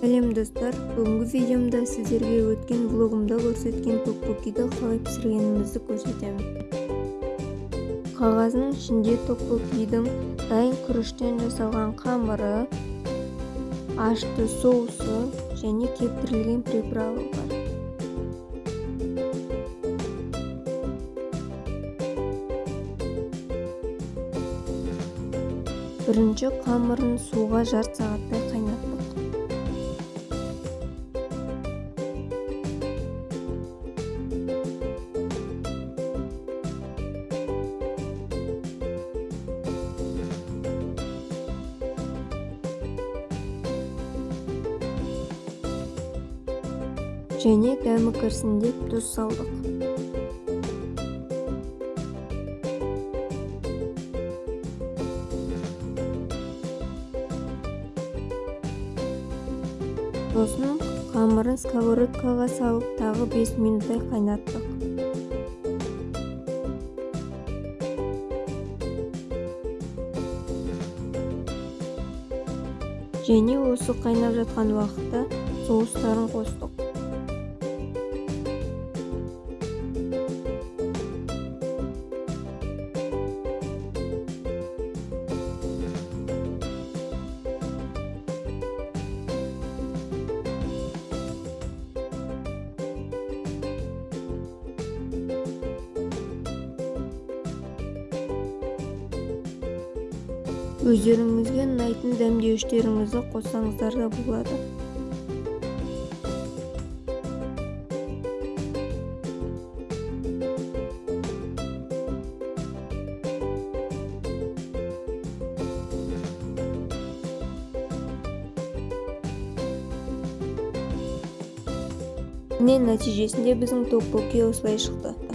сәлем достар. Бүгінгі видеомда сіздерге өткен влогымда көрсеткен токбокиді қалай пісіргенімізді көрсетемін. Қағаздың ішінде токбокидің дайын күріштен жасалған қамыры ашты соусы және кептірілген приправа бар. Бірінші қамырын суға жарты сағаттай қайнаттық және дәмі кірсін деп тұз салдық сосын қамырын сковородкаға салып тағы 5 минуттай қайнаттық. Және осы қайнап жатқан уақытта соустарын қостық. Өздеріңізге ұнайтын дәмдеуіштеріңізді қоссаңыздар да болады. Нәтижесінде біздің токбоки осылай шықты.